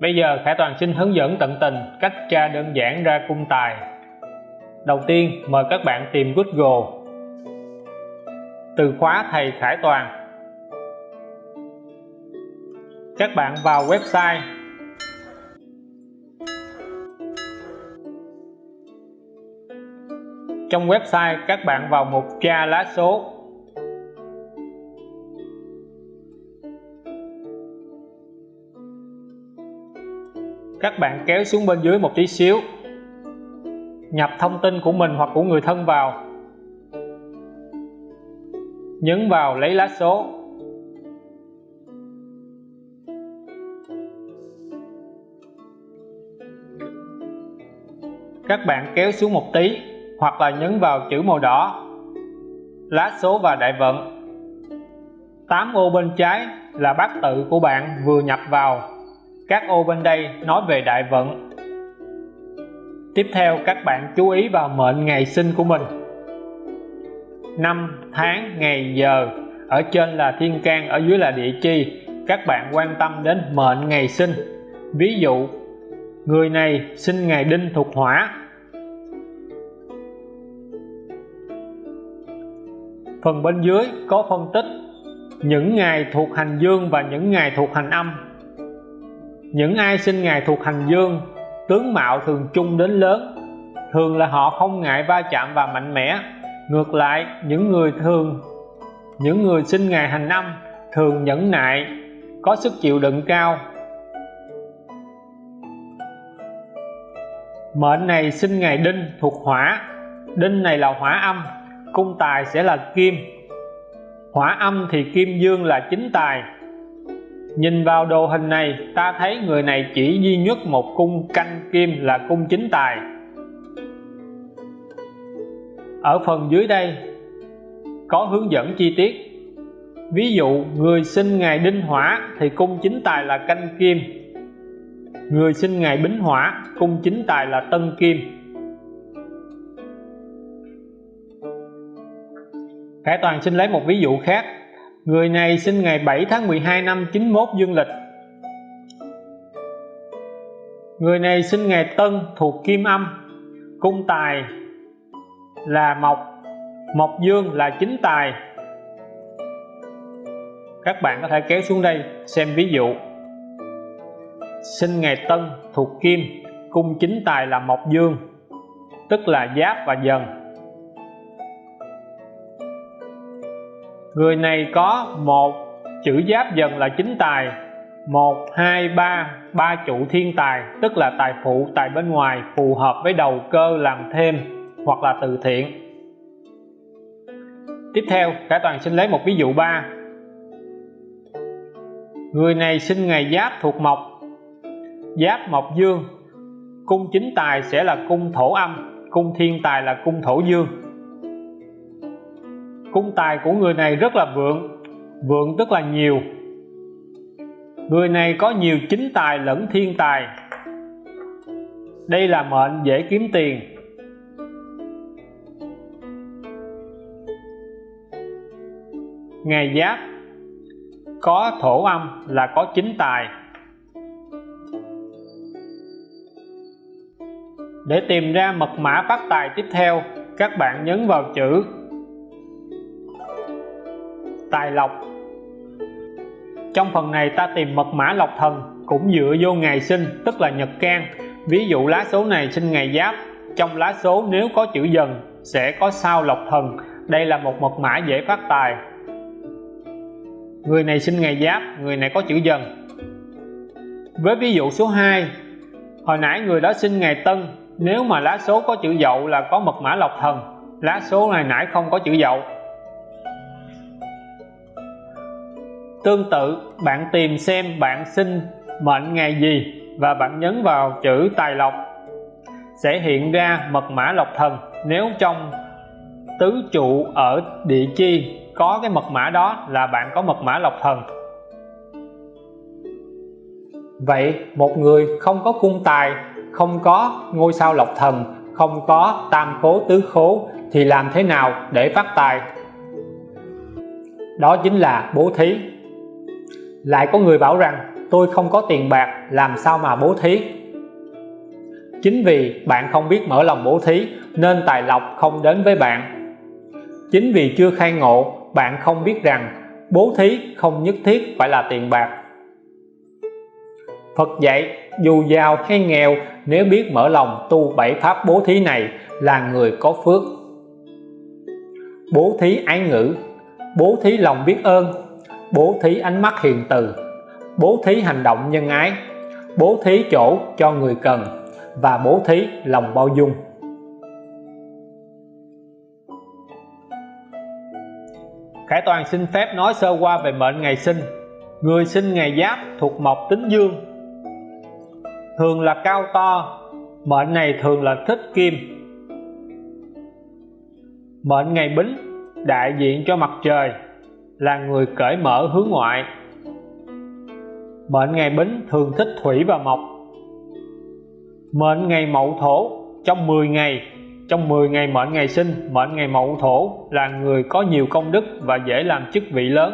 Bây giờ Khải Toàn xin hướng dẫn tận tình cách tra đơn giản ra cung tài. Đầu tiên, mời các bạn tìm Google từ khóa thầy Khải Toàn. Các bạn vào website Trong website, các bạn vào mục tra lá số các bạn kéo xuống bên dưới một tí xíu. Nhập thông tin của mình hoặc của người thân vào. Nhấn vào lấy lá số. Các bạn kéo xuống một tí hoặc là nhấn vào chữ màu đỏ, lá số và đại vận. 8 ô bên trái là bát tự của bạn vừa nhập vào các ô bên đây nói về đại vận. Tiếp theo, các bạn chú ý vào mệnh ngày sinh của mình. Năm tháng ngày giờ, ở trên là thiên can, ở dưới là địa chi. Các bạn quan tâm đến mệnh ngày sinh. Ví dụ, người này sinh ngày đinh thuộc hỏa. Phần bên dưới có phân tích những ngày thuộc hành dương và những ngày thuộc hành âm những ai sinh ngày thuộc hành dương, tướng mạo thường chung đến lớn. Thường là họ không ngại va chạm và mạnh mẽ. Ngược lại, những người thường, những người sinh ngày hành năm thường nhẫn nại, có sức chịu đựng cao. Mệnh này sinh ngày đinh thuộc hỏa. Đinh này là hỏa âm, cung tài sẽ là kim. Hỏa âm thì kim dương là chính tài. Nhìn vào đồ hình này, ta thấy người này chỉ duy nhất một cung canh kim là cung chính tài. Ở phần dưới đây, có hướng dẫn chi tiết. Ví dụ, người sinh ngày đinh hỏa thì cung chính tài là canh kim. Người sinh ngày bính hỏa, cung chính tài là tân kim. Khải Toàn xin lấy một ví dụ khác. Người này sinh ngày 7 tháng 12 năm 91 dương lịch. Người này sinh ngày Tân thuộc Kim Âm. Cung tài là Mộc. Mộc Dương là chính tài. Các bạn có thể kéo xuống đây xem ví dụ. Sinh ngày Tân thuộc Kim, Cung chính tài là Mộc Dương, Tức là Giáp và Dần. Người này có một chữ giáp dần là chính tài, một, hai, ba ba trụ thiên tài, tức là tài phụ, tài bên ngoài, phù hợp với đầu cơ làm thêm hoặc là từ thiện. Tiếp theo, cả toàn xin lấy một ví dụ ba. Người này sinh ngày giáp thuộc mộc, giáp mộc dương. Cung chính tài sẽ là cung thổ âm, cung thiên tài là cung thổ dương cung tài của người này rất là vượng vượng tức là nhiều. Người này có nhiều chính tài lẫn thiên tài. Đây là mệnh dễ kiếm tiền. Ngày giáp, có thổ âm là có chính tài. Để tìm ra mật mã phát tài tiếp theo, các bạn nhấn vào chữ tài lộc. Trong phần này ta tìm mật mã lộc thần cũng dựa vô ngày sinh, tức là nhật can ví dụ lá số này sinh ngày giáp, trong lá số nếu có chữ dần sẽ có sao lộc thần. Đây là một mật mã dễ phát tài. Người này sinh ngày giáp, người này có chữ dần. Với ví dụ số 2 hồi nãy người đó sinh ngày tân, nếu mà lá số có chữ dậu là có mật mã lộc thần, lá số này nãy không có chữ dậu. Tương tự, bạn tìm xem bạn sinh mệnh ngày gì và bạn nhấn vào chữ tài lộc sẽ hiện ra mật mã lộc thần. Nếu trong tứ trụ ở địa chi có cái mật mã đó là bạn có mật mã lộc thần. Vậy một người không có cung tài, không có ngôi sao lộc thần, không có tam khố, tứ khố thì làm thế nào để phát tài? Đó chính là bố thí lại có người bảo rằng, tôi không có tiền bạc, làm sao mà bố thí? Chính vì bạn không biết mở lòng bố thí, nên tài lộc không đến với bạn. Chính vì chưa khai ngộ, bạn không biết rằng bố thí không nhất thiết phải là tiền bạc. Phật dạy, dù giàu hay nghèo, nếu biết mở lòng tu bảy pháp bố thí này là người có phước. Bố thí ái ngữ, bố thí lòng biết ơn bố thí ánh mắt hiền từ. Bố thí hành động nhân ái. Bố thí chỗ cho người cần. Và bố thí lòng bao dung. Khải Toàn xin phép nói sơ qua về mệnh ngày sinh. Người sinh ngày Giáp thuộc mộc tính dương. Thường là cao to, Mệnh này thường là thích kim. Mệnh ngày Bính, đại diện cho mặt trời là người cởi mở hướng ngoại. Mệnh ngày Bính thường thích thủy và mộc. Mệnh ngày Mậu Thổ, trong 10 ngày, trong 10 ngày mệnh ngày sinh, mệnh ngày Mậu Thổ là người có nhiều công đức và dễ làm chức vị lớn.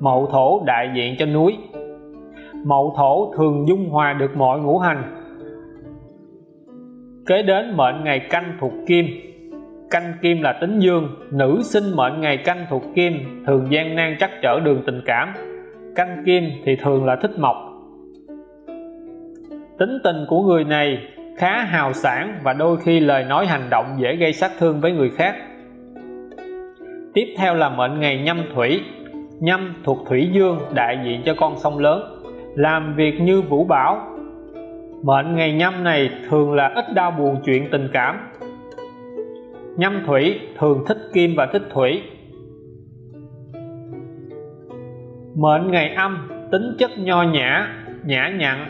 Mậu Thổ đại diện cho núi. Mậu Thổ thường dung hòa được mọi ngũ hành. Kế đến mệnh ngày canh thuộc kim canh kim là tính dương, nữ sinh mệnh ngày canh thuộc kim, thường gian nan trắc trở đường tình cảm. Canh kim thì thường là thích mộc. Tính tình của người này khá hào sản và đôi khi lời nói hành động dễ gây sát thương với người khác. Tiếp theo là mệnh ngày nhâm thủy. Nhâm thuộc thủy dương, đại diện cho con sông lớn. Làm việc như vũ bảo. Mệnh ngày nhâm này thường là ít đau buồn chuyện tình cảm nhâm thủy, thường thích kim và thích thủy. Mệnh ngày âm, tính chất nho nhã nhã nhặn,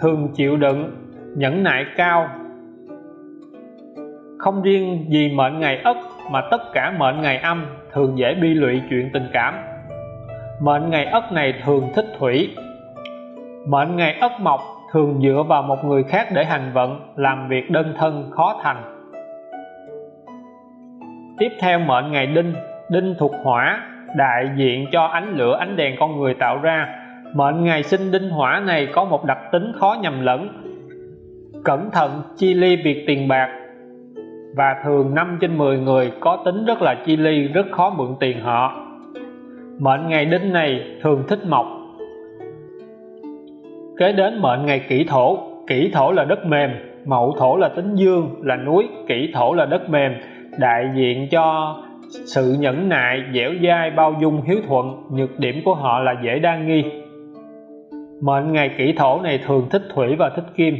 thường chịu đựng, nhẫn nại cao. Không riêng gì mệnh ngày ất mà tất cả mệnh ngày âm thường dễ bi lụy chuyện tình cảm. Mệnh ngày ất này thường thích thủy. Mệnh ngày ất mộc thường dựa vào một người khác để hành vận, làm việc đơn thân, khó thành tiếp theo mệnh ngày đinh đinh thuộc hỏa, đại diện cho ánh lửa, ánh đèn con người tạo ra. Mệnh ngày sinh đinh hỏa này có một đặc tính khó nhầm lẫn. Cẩn thận chi ly việc tiền bạc. Và thường 5 trên 10 người có tính rất là chi ly, rất khó mượn tiền họ. Mệnh ngày đinh này thường thích mộc. Kế đến mệnh ngày kỷ thổ. Kỷ thổ là đất mềm, mậu thổ là tính dương, là núi, kỷ thổ là đất mềm đại diện cho sự nhẫn nại, dẻo dai, bao dung, hiếu thuận, nhược điểm của họ là dễ đa nghi. Mệnh ngày kỷ thổ này thường thích thủy và thích kim.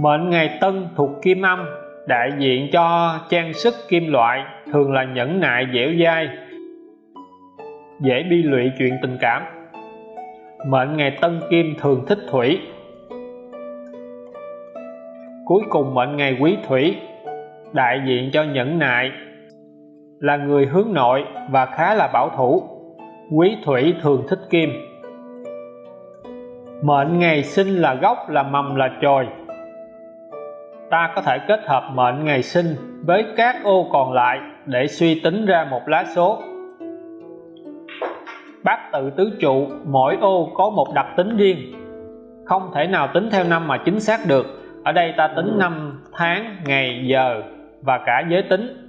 Mệnh ngày tân thuộc kim âm, đại diện cho trang sức kim loại, thường là nhẫn nại, dẻo dai, dễ bi lụy chuyện tình cảm. Mệnh ngày tân kim thường thích thủy. Cuối cùng mệnh ngày quý thủy đại diện cho nhẫn nại, là người hướng nội và khá là bảo thủ. Quý thủy thường thích kim. Mệnh ngày sinh là gốc, là mầm, là chồi. Ta có thể kết hợp mệnh ngày sinh với các ô còn lại để suy tính ra một lá số. Bát tự tứ trụ, mỗi ô có một đặc tính riêng. Không thể nào tính theo năm mà chính xác được. Ở đây ta tính năm tháng, ngày, giờ và cả giới tính.